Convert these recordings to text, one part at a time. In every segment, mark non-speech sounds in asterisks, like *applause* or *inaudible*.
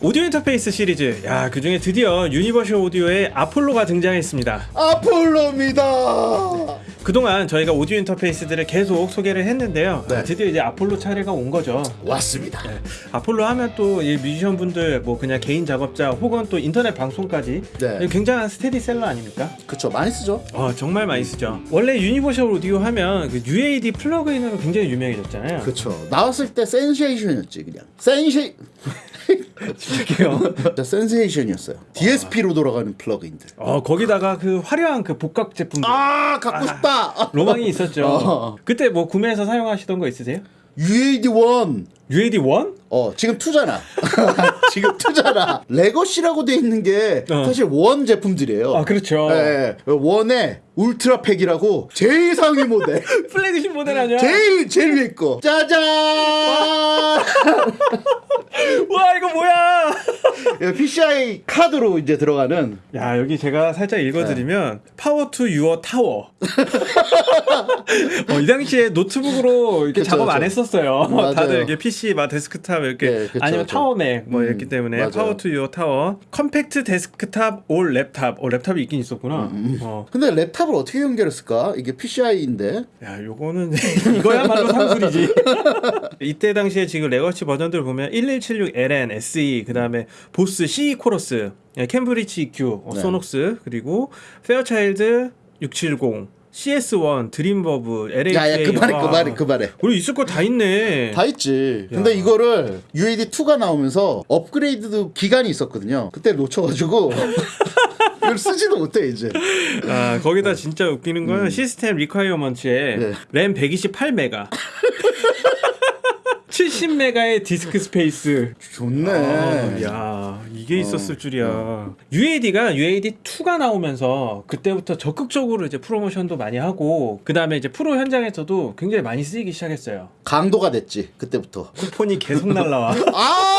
오디오 인터페이스 시리즈 야 그중에 드디어 유니버셜 오디오의 아폴로가 등장했습니다 아폴로입니다. 그동안 저희가 오디오 interface들을 계속 소개를 했는데요 네. 아, 드디어 이제 아폴로 차례가 온 거죠 왔습니다. 아폴로 하면 또이 뮤지션 분들 뭐 그냥 개인 작업자 혹은 또 인터넷 방송까지 네. 굉장한 스테디셀러 아닙니까? 그쵸 많이 쓰죠. 어 정말 많이 쓰죠 원래 유니버셜 오디오 하면 그 UAD plug-in으로 굉장히 유명해졌잖아요 그쵸 나왔을 때 센세이션이었지 그냥 센세 진짜 센세이션이었어요. DSP로 돌아가는 plug-in들. 어 거기다가 그 화려한 그 복각 제품들 아 갖고 싶다. 로망이 있었죠 어. 그때 뭐 구매해서 사용하시던 거 있으세요? UAD1 UAD 1? 어 지금 two잖아. *laughs* 지금 two잖아. legacy라고 돼 있는 게 어. 사실 one 제품들이에요. 아 그렇죠 예, 예. one의 Ultra Pak이라고 제일 상위 모델. *laughs* 플래그십 모델 아니야? 제일 제일 위에 거. 짜잔. *laughs* 와 이거 뭐야 PCI 카드로 이제 들어가는 야 여기 제가 살짝 읽어드리면 파워 투 유어 타워 어, 이 당시에 노트북으로 이렇게 그쵸, 작업 안 그쵸. 했었어요 맞아요. 다들 이렇게 PC 막 데스크탑 이렇게 네, 그쵸, 아니면 그쵸. tower맥 뭐 음, 이랬기 때문에 맞아요. power to your tower compact desktop or laptop 어 laptop이 있긴 있었구나 음, 어. 근데 laptop을 어떻게 연결했을까? 이게 PCI인데 야 요거는 *laughs* 이거야말로 상술이지 *laughs* 이때 당시에 지금 legacy 버전들 보면 1176 LN, SE 그 다음에 보스 CE chorus 예, 캠브리지 EQ, 어, 네. 소녹스 그리고 페어차일드 670 CS1 DreamVerb LHA 야야 그만해 와. 그만해 그만해. 우리 있을 거 다 있네. 다 있지. 근데 이거를 UAD2가 나오면서 업그레이드도 기간이 있었거든요. 그때 놓쳐가지고 *laughs* 이걸 쓰지도 못해 이제. 아 거기다 진짜 웃기는 건 system requirement에 음. 네. 램 128메가. 70메가의 disk *laughs* space. 좋네. 아, 야 이게 있었을 줄이야. UAD가 UAD 2가 나오면서 그때부터 적극적으로 이제 프로모션도 많이 하고 그 다음에 이제 프로 현장에서도 굉장히 많이 쓰이기 시작했어요. 강도가 됐지 그때부터 쿠폰이 계속 날라와. *laughs* 아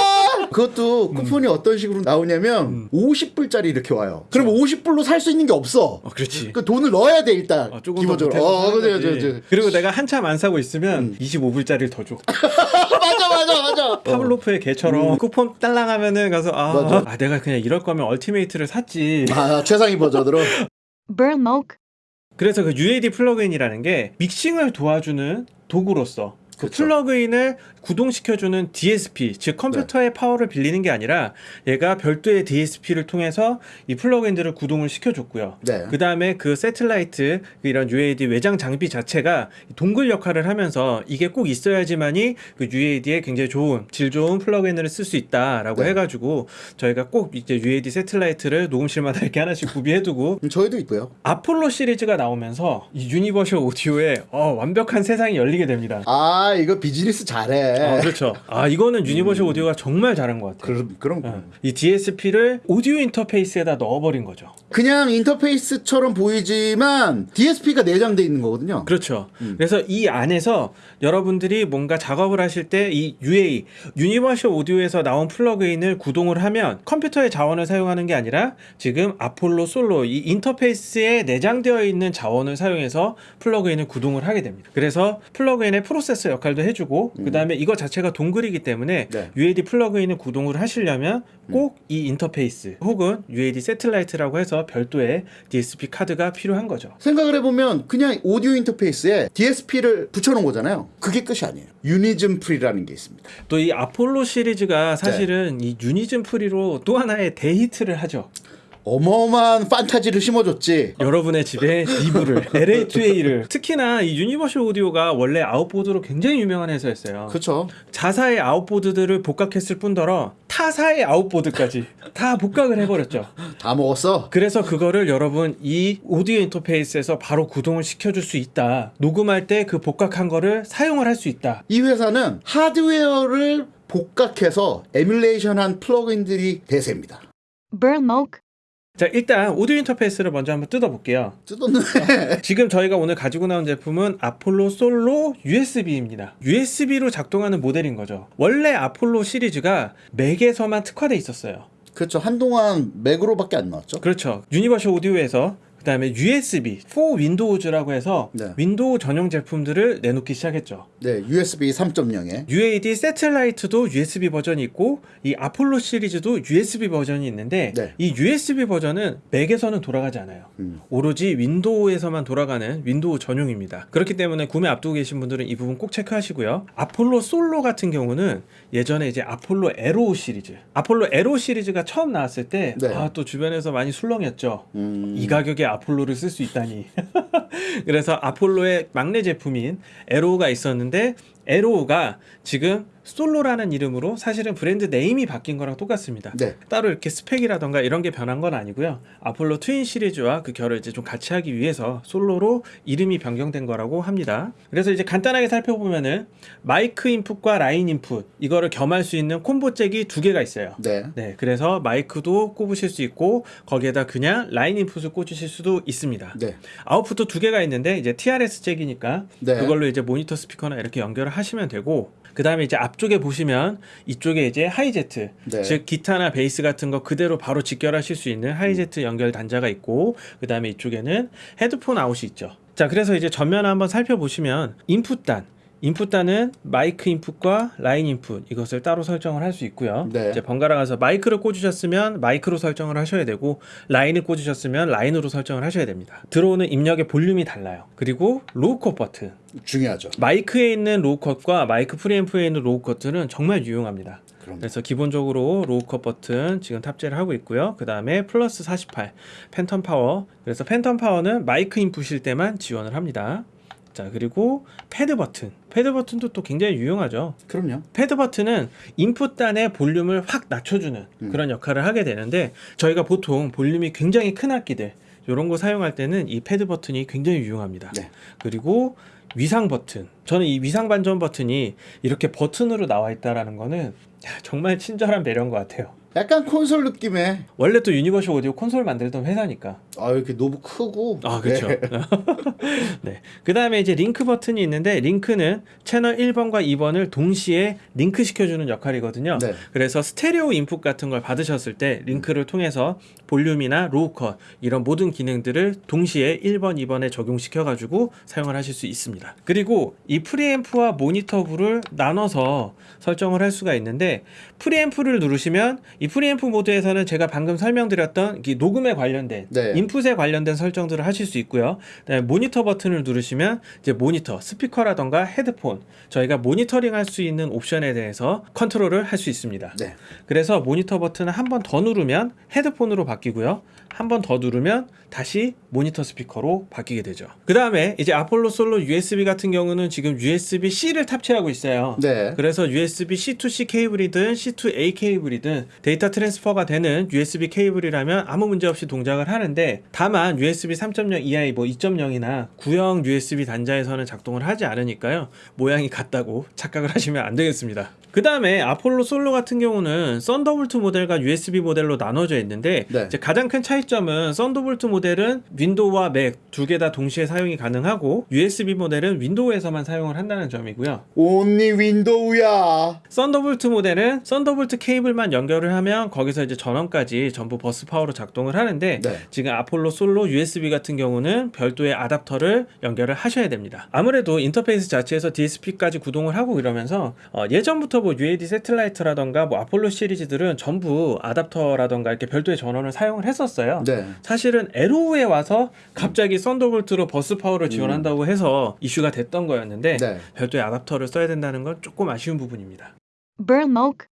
그것도 쿠폰이 어떤 식으로 나오냐면 50불짜리 이렇게 와요 그럼 50불로 살 수 있는 게 없어 어, 그렇지. 그 돈을 넣어야 돼 일단 어, 조금 기본적으로 더어 그래 그래. 그래 그리고 내가 한참 안 사고 있으면 25불짜리를 더 줘. *laughs* 맞아 맞아 맞아 *laughs* 파블로프의 개처럼 쿠폰 딸랑 하면은 가서 아, 맞아. 아, 내가 그냥 이럴 거면 Ultimate를 샀지. 아 최상위 버전으로. *laughs* 그래서 그 UAD 플러그인이라는 게 믹싱을 도와주는 도구로서 그 그쵸. 플러그인을 구동시켜주는 DSP, 즉 컴퓨터의 파워를 빌리는 게 아니라 얘가 별도의 DSP를 통해서 이 플러그인들을 구동을 시켜줬고요. 네. 그 다음에 그 Satellite 이런 UAD 외장 장비 자체가 동글 역할을 하면서 이게 꼭 있어야지만이 그 UAD에 굉장히 좋은 질 좋은 플러그인을 쓸 수 있다라고 네. 해가지고 저희가 꼭 이제 UAD 세틀라이트를 녹음실마다 이렇게 하나씩 구비해두고 음, 저희도 있고요 아폴로 시리즈가 나오면서 이 Universal Audio에 어, 완벽한 세상이 열리게 됩니다. 아 이거 비즈니스 잘해 아, 그렇죠. 아 이거는 Universal Audio가 정말 잘한 것 같아요. 그럼 그럼 어, 이 DSP를 오디오 인터페이스에다 넣어버린 거죠. 그냥 인터페이스처럼 보이지만 DSP가 내장돼 있는 거거든요. 그렇죠. 그래서 이 안에서 여러분들이 뭔가 작업을 하실 때 이 UA Universal Audio에서 나온 플러그인을 구동을 하면 컴퓨터의 자원을 사용하는 게 아니라 지금 Apollo Solo 이 인터페이스에 내장되어 있는 자원을 사용해서 플러그인을 구동을 하게 됩니다. 그래서 플러그인의 프로세서 역할도 해주고 그 다음에 이거 자체가 동글이기 때문에 네. UAD 플러그인을 구동을 하시려면 꼭 이 인터페이스 혹은 UAD Satellite라고 해서 별도의 DSP 카드가 필요한 거죠. 생각을 해보면 그냥 오디오 인터페이스에 DSP를 붙여놓은 거잖아요. 그게 끝이 아니에요. Unison Pre라는 게 있습니다. 또 이 아폴로 시리즈가 사실은 이 Unison Pre로 또 하나의 대히트를 하죠. 어마어마한 판타지를 심어줬지. 여러분의 집에 Neve를 LA2A를 *laughs* 특히나 이 Universal Audio가 원래 outboard로 굉장히 유명한 회사였어요. 그렇죠. 자사의 outboard들을 복각했을 뿐더러 타사의 outboard까지 다 복각을 해버렸죠. *laughs* 다 먹었어. 그래서 그거를 여러분 이 오디오 인터페이스에서 바로 구동을 시켜줄 수 있다. 녹음할 때 그 복각한 거를 사용을 할 수 있다. 이 회사는 하드웨어를 복각해서 에뮬레이션한 플러그인들이 대세입니다. Burmoke. 자 일단 오디오 인터페이스를 먼저 한번 뜯어볼게요. 뜯었네. *laughs* 지금 저희가 오늘 가지고 나온 제품은 Apollo Solo USB입니다. USB로 작동하는 모델인 거죠. 원래 아폴로 시리즈가 Mac에서만 특화돼 있었어요. 그렇죠. 한동안 Mac으로밖에 안 나왔죠. 그렇죠. Universal Audio에서 그 다음에 USB 4 윈도우즈라고 해서 네. Windows 전용 제품들을 내놓기 시작했죠. 네, USB 3.0에 UAD 세틀라이트도 USB 버전이 있고 이 아폴로 시리즈도 USB 버전이 있는데 네. 이 USB 버전은 Mac에서는 돌아가지 않아요. 음. 오로지 Windows에서만 돌아가는 Windows 전용입니다. 그렇기 때문에 구매 앞두고 계신 분들은 이 부분 꼭 체크하시고요. Apollo Solo 같은 경우는 예전에 이제 Apollo Arrow 시리즈, Apollo Arrow 시리즈가 처음 나왔을 때 네. 아, 또 주변에서 많이 술렁였죠. 음, 이 가격에 Apollo를 쓸 수 있다니. *laughs* *laughs* 그래서 Apollo의 막내 제품인 Arrow가 있었는데 Arrow가 지금 Solo라는 이름으로 사실은 brand name이 바뀐 거랑 똑같습니다. 네. 따로 이렇게 스펙이라던가 이런 게 변한 건 아니고요. Apollo Twin 시리즈와 그 결을 이제 좀 같이 하기 위해서 Solo로 이름이 변경된 거라고 합니다. 그래서 이제 간단하게 살펴보면은 마이크 인풋과 라인 인풋 이거를 겸할 수 있는 콤보 잭이 두 개가 있어요. 네. 네, 그래서 마이크도 꼽으실 수 있고 거기에다 그냥 라인 인풋을 꽂으실 수도 있습니다. 네. 아웃풋도 두 개가 있는데 이제 TRS 잭이니까 네. 그걸로 이제 모니터 스피커나 이렇게 연결을 하시면 되고 그 다음에 이제 앞쪽에 보시면 이쪽에 이제 Hi-Z 네. 즉 기타나 베이스 같은 거 그대로 바로 직결하실 수 있는 Hi-Z 연결 단자가 있고 그 다음에 이쪽에는 헤드폰 out이 있죠 자 그래서 이제 전면 한번 살펴보시면 인풋단 인풋단은 마이크 인풋과 라인 인풋 이것을 따로 설정을 할 수 있고요. 네. 이제 번갈아 가서 마이크를 꽂으셨으면 마이크로 설정을 하셔야 되고 라인을 꽂으셨으면 라인으로 설정을 하셔야 됩니다. 들어오는 입력의 볼륨이 달라요. 그리고 low cut 버튼 중요하죠. 마이크에 있는 low cut과 마이크 preamp에 있는 low cut들은 정말 유용합니다. 그래서 기본적으로 low cut 버튼 지금 탑재를 하고 있고요. 그 다음에 플러스 48 phantom power. 그래서 phantom power는 마이크 인풋일 때만 지원을 합니다. 자 그리고 패드 버튼. 패드 버튼도 또 굉장히 유용하죠. 그럼요. 패드 버튼은 인풋단의 볼륨을 확 낮춰주는 음. 그런 역할을 하게 되는데 저희가 보통 볼륨이 굉장히 큰 악기들 이런 거 사용할 때는 이 패드 버튼이 굉장히 유용합니다. 네. 그리고 위상 버튼. 저는 이 위상 반전 버튼이 이렇게 버튼으로 나와 있다라는 거는 야, 정말 친절한 배려인 것 같아요. 약간 콘솔 느낌의 원래 또 Universal Audio 콘솔 만들던 회사니까. 아 이렇게 knob 크고 아, 그렇죠. 네. *laughs* 네. 그 다음에 이제 링크 버튼이 있는데, 링크는 채널 1번과 2번을 동시에 링크 시켜주는 역할이거든요. 네. 그래서 스테레오 인풋 같은 걸 받으셨을 때, 링크를 통해서 볼륨이나 low cut, 이런 모든 기능들을 동시에 1번, 2번에 적용시켜 가지고 사용을 하실 수 있습니다. 그리고 이 preamp와 모니터부를 나눠서 설정을 할 수가 있는데, preamp를 누르시면, 이 프리앰프 모드에서는 제가 방금 설명드렸던 이 녹음에 관련된 네. 인풋에 관련된 설정들을 하실 수 있고요. 모니터 버튼을 누르시면 이제 모니터, 스피커라던가 헤드폰 저희가 모니터링 할 수 있는 옵션에 대해서 컨트롤을 할 수 있습니다. 네. 그래서 모니터 버튼을 한 번 더 누르면 헤드폰으로 바뀌고요. 한 번 더 누르면 다시 모니터 스피커로 바뀌게 되죠. 그 다음에 이제 Apollo Solo USB 같은 경우는 지금 USB-C를 탑재하고 있어요. 네. 그래서 USB C2C 케이블이든 C2A 케이블이든 데이터 transfer가 되는 USB 케이블이라면 아무 문제 없이 동작을 하는데 다만 USB 3.0 이하 뭐 2.0이나 구형 USB 단자에서는 작동을 하지 않으니까요. 모양이 같다고 착각을 하시면 안 되겠습니다. 그 다음에 Apollo Solo 같은 경우는 Thunderbolt 모델과 USB 모델로 나눠져 있는데 네. 가장 큰 차이 점은 Thunderbolt 모델은 윈도우와 맥 두 개 다 동시에 사용이 가능하고 USB 모델은 윈도우에서만 사용을 한다는 점이고요. Only Windows야. Thunderbolt 모델은 Thunderbolt 케이블만 연결을 하면 거기서 이제 전원까지 전부 버스 파워로 작동을 하는데 네. 지금 Apollo Solo USB 같은 경우는 별도의 아답터를 연결을 하셔야 됩니다. 아무래도 인터페이스 자체에서 DSP까지 구동을 하고 이러면서 어, 예전부터 뭐 UAD Satellite라던가 뭐 아폴로 시리즈들은 전부 아답터라던가 이렇게 별도의 전원을 사용을 했었어요. 네. 사실은 Arrow에 와서 갑자기 Thunderbolt로 버스 파워를 지원한다고 해서 이슈가 됐던 거였는데 네. 별도의 아답터를 써야 된다는 건 조금 아쉬운 부분입니다. Burlmoke,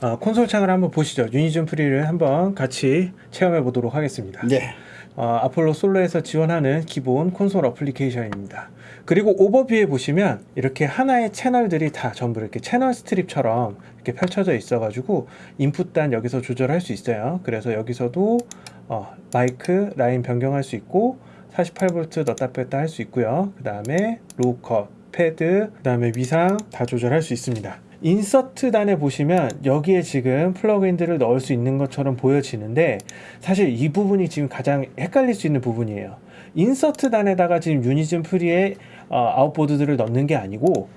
아, 콘솔 창을 한번 보시죠. Unison Pre를 한번 같이 체험해 보도록 하겠습니다. 네. 어, Apollo Solo에서 지원하는 기본 콘솔 어플리케이션입니다. 그리고 오버뷰에 보시면 이렇게 하나의 채널들이 다 전부 이렇게 channel strip처럼 이렇게 펼쳐져 있어가지고 인풋단 여기서 조절할 수 있어요. 그래서 여기서도 어, 마이크 라인 변경할 수 있고 48V 넣다 뺐다 할 수 있고요. 그 다음에 low cut, 패드, 그 다음에 위상 다 조절할 수 있습니다. insert 단에 보시면 여기에 지금 플러그인들을 넣을 수 있는 것처럼 보여지는데 사실 이 부분이 지금 가장 헷갈릴 수 있는 부분이에요. insert 단에다가 지금 Unison Pre의 어, outboard들을 넣는 게 아니고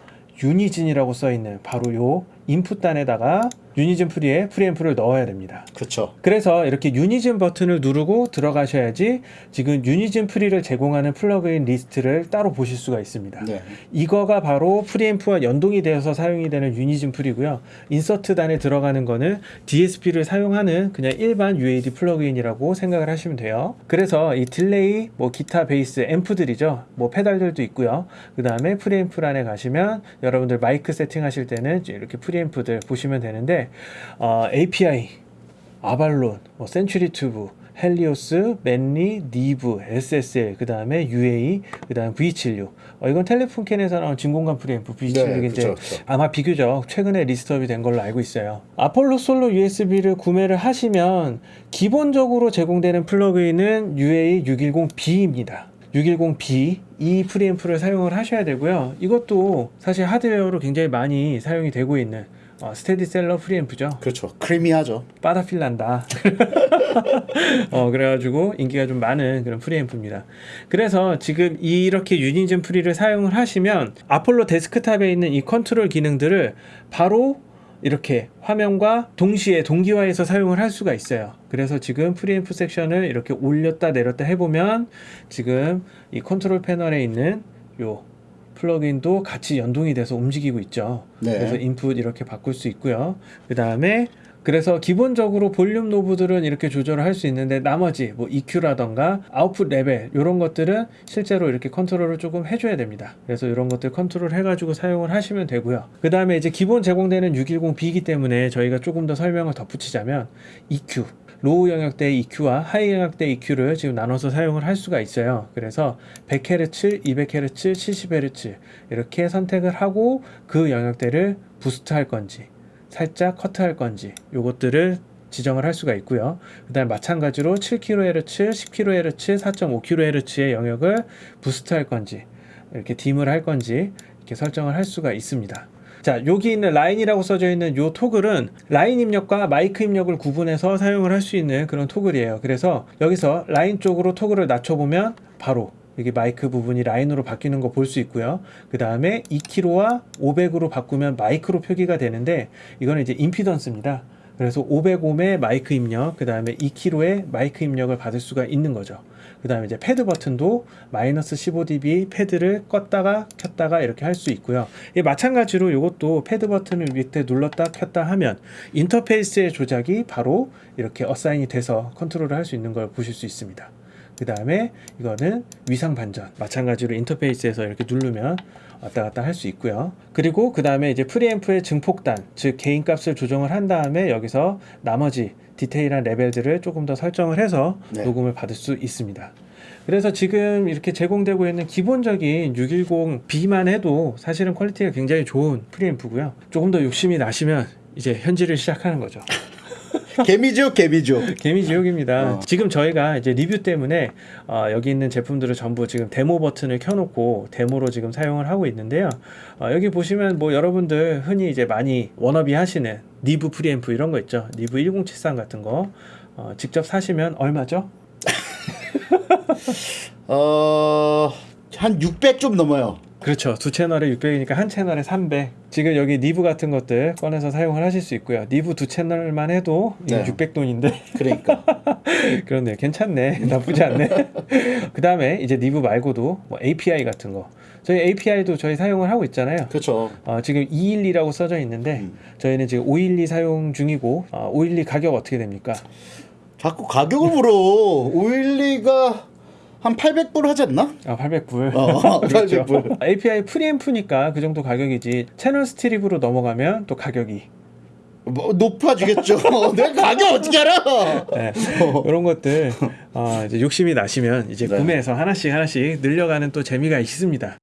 Unison이라고 써 있는 바로 요 인풋단에다가 Unison Pre에 프리앰프를 넣어야 됩니다. 그렇죠. 그래서 이렇게 Unison 버튼을 누르고 들어가셔야지 지금 Unison Pre를 제공하는 플러그인 리스트를 따로 보실 수가 있습니다. 네. 이거가 바로 프리앰프와 연동이 되어서 사용이 되는 Unison Pre고요. insert단에 들어가는 거는 DSP를 사용하는 그냥 일반 UAD 플러그인이라고 생각을 하시면 돼요. 그래서 이 delay, 뭐 기타 베이스 앰프들이죠. 뭐 페달들도 있고요. 그 다음에 프리앰프란에 가시면 여러분들 마이크 세팅하실 때는 이렇게 프리앰프 들 보시면 되는데 어, API, Avalon, 뭐 Century Tube, Helios, Manley, Neve, SSL, 그 다음에 UA, 그 다음 V76. 어, 이건 Telefunken에서 나온 진공관 프리앰프 V76인데 네, 그쵸, 그쵸. 아마 비교적 최근에 list up이 된 걸로 알고 있어요. Apollo Solo USB를 구매를 하시면 기본적으로 제공되는 플러그인은 UA 610B입니다. 610B 이 프리앰프를 사용을 하셔야 되고요. 이것도 사실 하드웨어로 굉장히 많이 사용이 되고 있는 어, 스테디셀러 프리앰프죠. 그렇죠. Creamy하죠. 빠다 feel 난다. *laughs* 어, 그래가지고 인기가 좀 많은 그런 프리앰프입니다. 그래서 지금 이렇게 Unison Pre를 사용을 하시면 아폴로 데스크탑에 있는 이 컨트롤 기능들을 바로 이렇게 화면과 동시에 동기화해서 사용을 할 수가 있어요. 그래서 지금 프리앰프 섹션을 이렇게 올렸다 내렸다 해보면 지금 이 컨트롤 패널에 있는 요 플러그인도 같이 연동이 돼서 움직이고 있죠. 네. 그래서 인풋 이렇게 바꿀 수 있고요. 그 다음에 그래서 기본적으로 볼륨 knob들은 이렇게 조절을 할 수 있는데 나머지 뭐 EQ라던가 아웃풋 레벨 이런 것들은 실제로 이렇게 컨트롤을 조금 해줘야 됩니다. 그래서 이런 것들 컨트롤 해가지고 사용을 하시면 되고요. 그 다음에 이제 기본 제공되는 610B이기 때문에 저희가 조금 더 설명을 덧붙이자면 EQ low 영역대 EQ와 high 영역대 EQ를 지금 나눠서 사용을 할 수가 있어요. 그래서 100Hz, 200Hz, 70Hz 이렇게 선택을 하고 그 영역대를 boost 할 건지 살짝 커트할 건지 요것들을 지정을 할 수가 있고요. 그 다음 마찬가지로 7kHz, 10kHz, 4.5kHz의 영역을 boost 할 건지 이렇게 dim을 할 건지 이렇게 설정을 할 수가 있습니다. 자, 여기 있는 라인이라고 써져 있는 요 토글은 라인 입력과 마이크 입력을 구분해서 사용을 할 수 있는 그런 토글이에요. 그래서 여기서 라인 쪽으로 토글을 낮춰보면 바로 여기 마이크 부분이 라인으로 바뀌는 거 볼 수 있고요. 그 다음에 2k와 500으로 바꾸면 마이크로 표기가 되는데 이거는 이제 임피던스입니다. 그래서 500옴의 마이크 입력, 그 다음에 2k의 마이크 입력을 받을 수가 있는 거죠. 그 다음에 이제 패드 버튼도 마이너스 15dB 패드를 껐다가 켰다가 이렇게 할 수 있고요. 이 마찬가지로 이것도 패드 버튼을 밑에 눌렀다 켰다 하면 인터페이스의 조작이 바로 이렇게 assign이 돼서 컨트롤을 할 수 있는 걸 보실 수 있습니다. 그 다음에 이거는 위상 반전 마찬가지로 인터페이스에서 이렇게 누르면 왔다 갔다 할 수 있고요. 그리고 그 다음에 이제 프리앰프의 증폭단 즉 gain 값을 조정을 한 다음에 여기서 나머지 detail한 레벨들을 조금 더 설정을 해서 네. 녹음을 받을 수 있습니다. 그래서 지금 이렇게 제공되고 있는 기본적인 610B만 해도 사실은 퀄리티가 굉장히 좋은 프리앰프고요. 조금 더 욕심이 나시면 이제 현질을 시작하는 거죠. *laughs* 개미지옥 개미지옥. 개미 지옥입니다. 어. 지금 저희가 이제 리뷰 때문에 어, 여기 있는 제품들을 전부 지금 데모 버튼을 켜놓고 데모로 지금 사용을 하고 있는데요. 어, 여기 보시면 뭐 여러분들 흔히 이제 많이 워너비 하시는 Neve 프리앰프 이런 거 있죠. Neve 1073 같은 거 어, 직접 사시면 얼마죠? *laughs* 어, 한 600 좀 넘어요. 그렇죠. 두 채널에 600이니까 한 채널에 300. 지금 여기 Neve 같은 것들 꺼내서 사용을 하실 수 있고요. Neve 두 채널만 해도 네. 600돈인데 그러니까. *laughs* 그렇네 괜찮네 *laughs* 나쁘지 않네 *laughs* 그 다음에 이제 Neve 말고도 뭐 API 같은 거 저희 API도 저희 사용을 하고 있잖아요 그렇죠. 어, 지금 212라고 써져 있는데 음. 저희는 지금 512 사용 중이고 어, 512 가격 어떻게 됩니까? 자꾸 가격을 물어. 512가 한 800불 하지 않나? 아 800불 어, 그렇죠. 800불. API *laughs* 프리앰프니까 그 정도 가격이지 channel strip으로 넘어가면 또 가격이 뭐 높아지겠죠. *laughs* 내가 가격 어떻게 알아? 네. 이런 것들 어, 이제 욕심이 나시면 이제 네. 구매해서 하나씩 하나씩 늘려가는 또 재미가 있습니다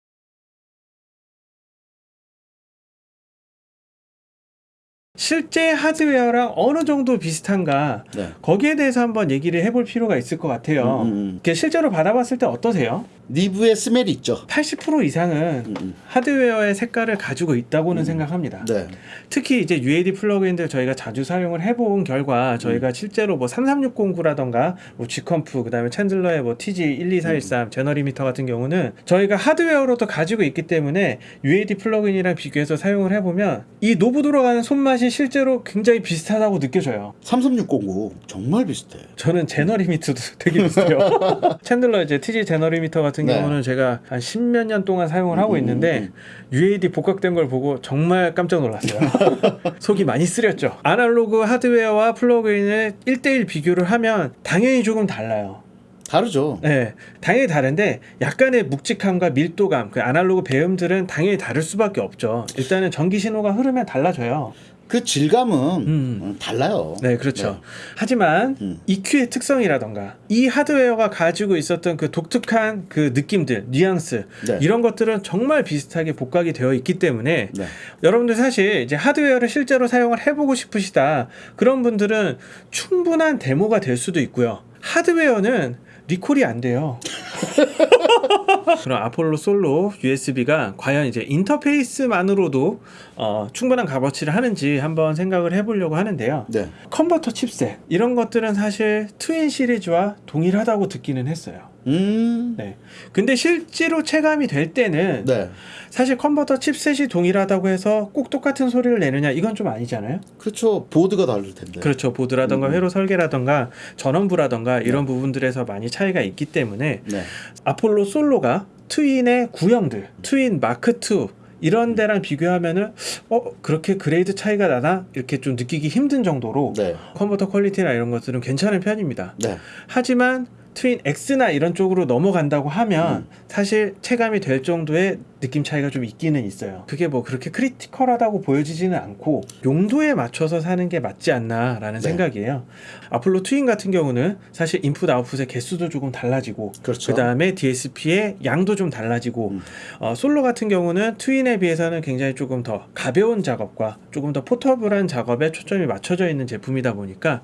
실제 하드웨어랑 어느 정도 비슷한가 네. 거기에 대해서 한번 얘기를 해볼 필요가 있을 것 같아요. 음, 음, 음. 실제로 받아봤을 때 어떠세요? 리브의 스멜이 있죠. 80% 이상은 음, 음. 하드웨어의 색깔을 가지고 있다고는 생각합니다. 네. 특히 이제 UAD plug-in들 저희가 자주 사용을 해본 결과 음. 저희가 실제로 뭐 33609라던가 뭐 G comp 그다음에 Chandler의 뭐 TG12413 음. Zener limiter 같은 경우는 저희가 하드웨어로도 가지고 있기 때문에 UAD plug-in이랑 비교해서 사용을 해보면 이 knob 들어가는 손맛이 실제로 굉장히 비슷하다고 느껴져요. 33609 정말 비슷해. 저는 Zener limiter도 *laughs* 되게 비슷해요. *laughs* Chandler 이제 TG Zener limiter 같은 네. 경우는 제가 한 십몇 년 동안 사용을 하고 음, 있는데 UAD 복각된 걸 보고 정말 깜짝 놀랐어요. *laughs* 속이 많이 쓰렸죠. 아날로그 하드웨어와 플러그인을 1대1 비교를 하면 당연히 조금 달라요. 다르죠. 네, 당연히 다른데 약간의 묵직함과 밀도감, 그 아날로그 배음들은 당연히 다를 수밖에 없죠. 일단은 전기 신호가 흐르면 달라져요. 그 질감은 음. 음, 달라요. 네, 그렇죠. 하지만 음. EQ의 특성이라던가 이 하드웨어가 가지고 있었던 그 독특한 그 느낌들, 뉘앙스 네. 이런 것들은 정말 비슷하게 복각이 되어 있기 때문에 네. 여러분들 사실 이제 하드웨어를 실제로 사용을 해보고 싶으시다 그런 분들은 충분한 데모가 될 수도 있고요. 하드웨어는 리콜이 안 돼요. *laughs* 그럼 Apollo Solo USB가 과연 이제 인터페이스만으로도 어, 충분한 값어치를 하는지 한번 생각을 해보려고 하는데요. 네. 컨버터 칩셋 이런 것들은 사실 Twin 시리즈와 동일하다고 듣기는 했어요. 음. 네. 근데 실제로 체감이 될 때는 네. 사실 컨버터 chipset이 동일하다고 해서 꼭 똑같은 소리를 내느냐 이건 좀 아니잖아요. 그렇죠. 보드가 다를 텐데. 그렇죠. 보드라던가 음. 회로 설계라던가 전원부라던가 이런 부분들에서 많이 차이가 있기 때문에 네. Apollo Solo가 Twin의 구형들, Twin Mark 2 이런 데랑 비교하면은 어 그렇게 grade 차이가 나나 이렇게 좀 느끼기 힘든 정도로 네. 컨버터 quality나 이런 것들은 괜찮은 편입니다. 네. 하지만 트윈 X나 이런 쪽으로 넘어간다고 하면 음. 사실 체감이 될 정도의 느낌 차이가 좀 있기는 있어요. 그게 뭐 그렇게 크리티컬하다고 보여지지는 않고 용도에 맞춰서 사는 게 맞지 않나 라는 네. 생각이에요. 아폴로 트윈 같은 경우는 사실 인풋 아웃풋의 개수도 조금 달라지고 그렇죠. 그 다음에 DSP의 양도 좀 달라지고 음. 어, 솔로 같은 경우는 트윈에 비해서는 굉장히 조금 더 가벼운 작업과 조금 더 포터블한 작업에 초점이 맞춰져 있는 제품이다 보니까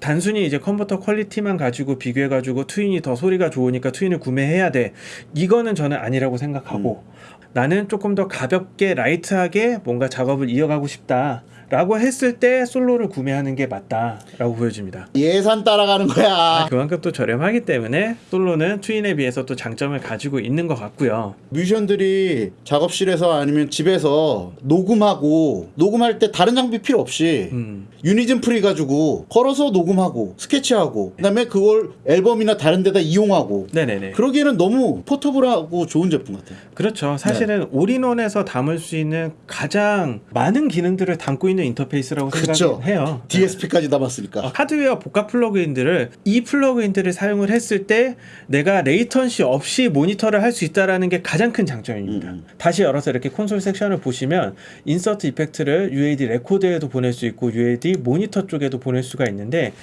단순히 이제 컨버터 quality만 가지고 비교해 가지고 Twin이 더 소리가 좋으니까 Twin을 구매해야 돼. 이거는 저는 아니라고 생각하고 나는 조금 더 가볍게 light하게 뭔가 작업을 이어가고 싶다 라고 했을 때 Solo를 구매하는 게 맞다라고 보여집니다 예산 따라가는 거야. 그만큼 또 저렴하기 때문에 Solo는 Twin에 비해서 또 장점을 가지고 있는 것 같고요 뮤지션들이 작업실에서 아니면 집에서 녹음하고 녹음할 때 다른 장비 필요 없이 음. Unison pre 가지고 걸어서 녹음하고 스케치하고 그 다음에 그걸 앨범이나 다른 데다 이용하고 네네네 그러기에는 너무 portable하고 좋은 제품 같아요. 그렇죠. 사실은 네. all-in-one에서 담을 수 있는 가장 많은 기능들을 담고 있는 인터페이스라고 그렇죠. 생각해요. DSP까지 담았으니까. 어, 하드웨어 복합 plug-in들을 이 plug-in들을 사용을 했을 때 내가 latency 없이 모니터를 할 수 있다라는 게 가장 큰 장점입니다. 음. 다시 열어서 이렇게 콘솔 섹션을 보시면 insert effect를 UAD record에도 보낼 수 있고 UAD 모니터 쪽에도 보낼 수가 있는데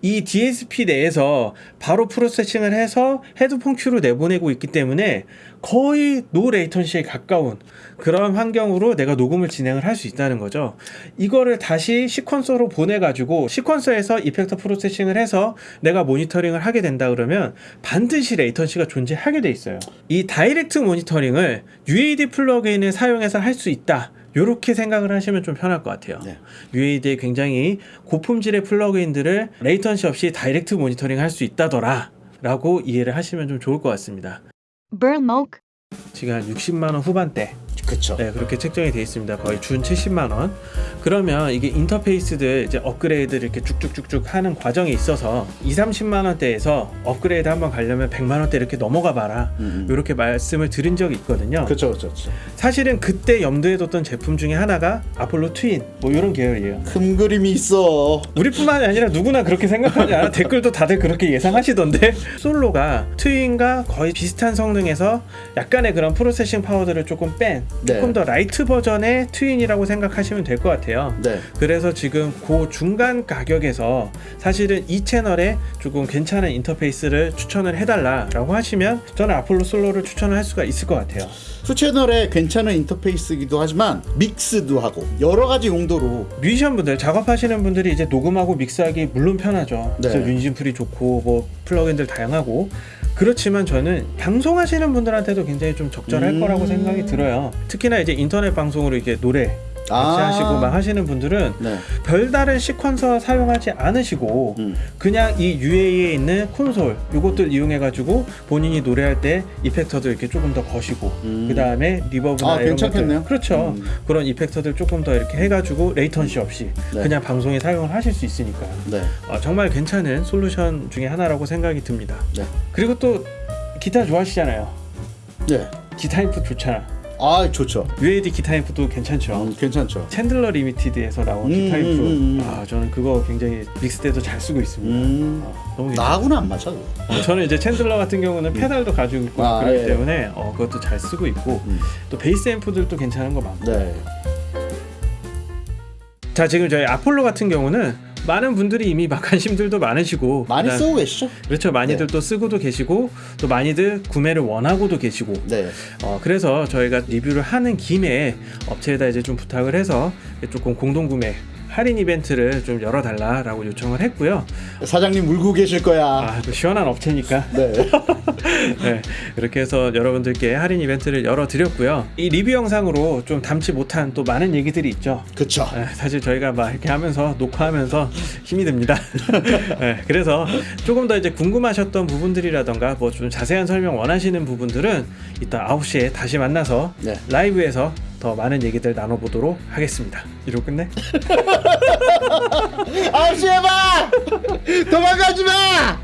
이 DSP 내에서 바로 processing을 해서 헤드폰 큐로 내보내고 있기 때문에 거의 no latency에 가까운 그런 환경으로 내가 녹음을 진행을 할 수 있다는 거죠. 이거를 다시 sequencer로 보내 가지고 sequencer에서 effector processing을 해서 내가 모니터링을 하게 된다 그러면 반드시 latency가 존재하게 돼 있어요. 이 direct 모니터링을 UAD plug-in을 사용해서 할 수 있다. 이렇게 생각을 하시면 좀 편할 것 같아요. 네. UAD의 굉장히 고품질의 plug-in들을 latency 없이 direct 모니터링 할 수 있다더라. 라고 이해를 하시면 좀 좋을 것 같습니다. Burlmoke, 지금 한 60만 원 후반대 그렇죠. 네, 그렇게 책정이 되어 있습니다. 거의 준 70만 원. 그러면 이게 인터페이스들 이제 업그레이드를 이렇게 쭉쭉쭉쭉 하는 과정이 있어서 2, 30만 원대에서 업그레이드 한번 가려면 100만 원대 이렇게 넘어가 봐라. 음. 이렇게 말씀을 드린 적이 있거든요. 그렇죠, 그렇죠. 사실은 그때 염두에 뒀던 제품 중에 하나가 아폴로 트윈 뭐 이런 계열이에요. 큰 그림이 있어. 우리뿐만이 아니라 누구나 그렇게 생각하지 않아? 댓글도 다들 그렇게 예상하시던데 솔로가 트윈과 거의 비슷한 성능에서 약간의 그런 processing power들을 조금 뺀 네. 조금 더 light 버전의 Twin이라고 생각하시면 될 것 같아요. 네. 그래서 지금 그 중간 가격에서 사실은 이 채널에 조금 괜찮은 인터페이스를 추천을 해달라 라고 하시면 저는 Apollo Solo를 추천을 할 수가 있을 것 같아요. two 채널에 괜찮은 인터페이스이기도 하지만 mix도 하고 여러 가지 용도로 뮤지션 분들 작업하시는 분들이 이제 녹음하고 mix하기 물론 편하죠. 네. 그래서 Unison pre 좋고 뭐 plug-in들 다양하고 그렇지만 저는 방송하시는 분들한테도 굉장히 좀 적절할 음. 거라고 생각이 들어요. 특히나 이제 인터넷 방송으로 이게 노래 같이 아. 하시고 막 하시는 분들은 네. 별다른 시퀀서 사용하지 않으시고 음. 그냥 이 UA에 있는 콘솔 이것들 이용해 가지고 본인이 노래할 때 이펙터들 이렇게 조금 더 거시고 음. 그 다음에 리버브나 아, 이런 괜찮겠네요. 것들 그렇죠 음. 그런 이펙터들 조금 더 이렇게 해가지고 레이턴시 없이 네. 그냥 방송에 사용을 하실 수 있으니까요 네. 어, 정말 괜찮은 솔루션 중에 하나라고 생각이 듭니다 네. 그리고 또 기타 좋아하시잖아요 네. 기타 input 좋잖아 아, 좋죠. UAD 기타 input도 괜찮죠 음, 괜찮죠. Chandler Limited에서 나온 음, 기타 input 음, 음, 음. 아 저는 그거 굉장히 mix 때도 잘 쓰고 있습니다 음. 아, 너무. 나하고는 안 맞아. 어, 저는 이제 Chandler 같은 경우는 페달도 가지고 있고 아, 그렇기 예. 때문에 어, 그것도 잘 쓰고 있고 음. 또 베이스 앰프들도 괜찮은 거 많고 네. 자 지금 저희 아폴로 같은 경우는 많은 분들이 이미 막 관심들도 많으시고 많이 그다음- 쓰고 계시죠? 그렇죠 많이들 또 쓰고도 계시고 또 많이들 구매를 원하고도 계시고 네. 어, 그래서 저희가 리뷰를 하는 김에 업체에다 이제 좀 부탁을 해서 조금 공동 구매 할인 이벤트를 좀 열어달라라고 요청을 했고요. 사장님 울고 계실 거야. 아, 또 시원한 업체니까 네. *laughs* 네, 이렇게 해서 여러분들께 할인 이벤트를 열어드렸고요. 이 리뷰 영상으로 좀 담지 못한 또 많은 얘기들이 있죠. 그쵸. 네, 사실 저희가 막 이렇게 하면서 녹화하면서 힘이 듭니다. *laughs* 네, 그래서 조금 더 이제 궁금하셨던 부분들이라던가 뭐 좀 자세한 설명 원하시는 부분들은 이따 9시에 다시 만나서 네. 라이브에서 더 많은 얘기들 나눠보도록 하겠습니다. 이러고 끝내? 아홉 시에 봐! 도망가지 마!